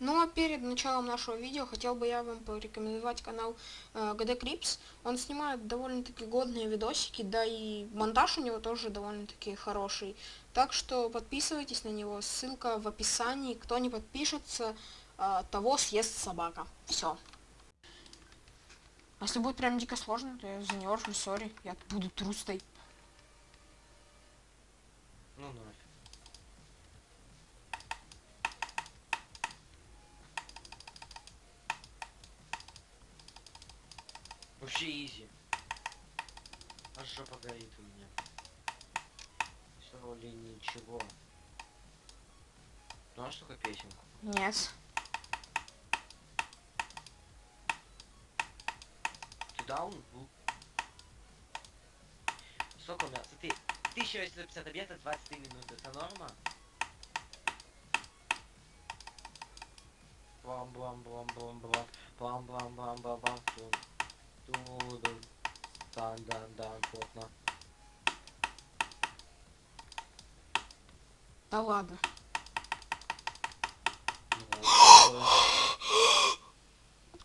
Ну а перед началом нашего видео хотел бы я вам порекомендовать канал э, GD Crips. Он снимает довольно-таки годные видосики, да и монтаж у него тоже довольно-таки хороший. Так что подписывайтесь на него, ссылка в описании. Кто не подпишется, э, того съест собака. Все. А если будет прям дико сложно, то я занервлю, сори, я буду трустой. Ну нафиг. Вообще изи. Аж жопа горит у меня. Все ли ничего. Знаешь такую песенку? Нет. Ты даун был? Сколько у меня? Смотри, 1850 объектов 23 минуты. Это норма? Блам блам Туда. Так, да, да, плотно. Да ладно.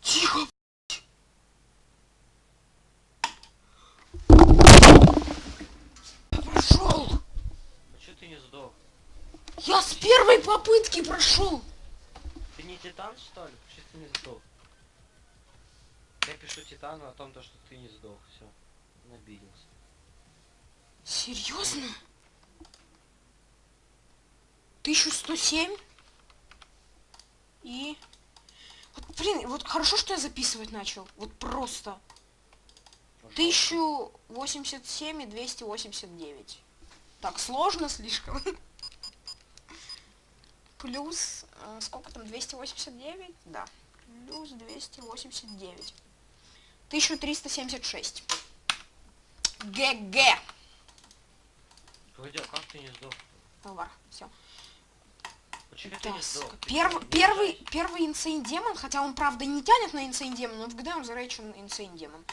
Тихо. Прошел. А что ты не сдох? Я с первой попытки прошел. Ты не титан что ли? Что ты не сдох? Пишу титану о том, то, что ты не сдох. Все. Набилился. Серьезно? 1107? И... Вот, блин, вот хорошо, что я записывать начал. Вот просто. Пожалуйста. 1087 и 289. Так, сложно слишком. Плюс... э, сколько там? 289? Да. Плюс 289. 1376. ГГ. Погоди, а как ты не сдох? Товар. Все. Почему ты не сдох? Ты Первый, первый инсейн демон, хотя он правда не тянет на инсейн демон, но в ГД он зарейчен инсейн демон.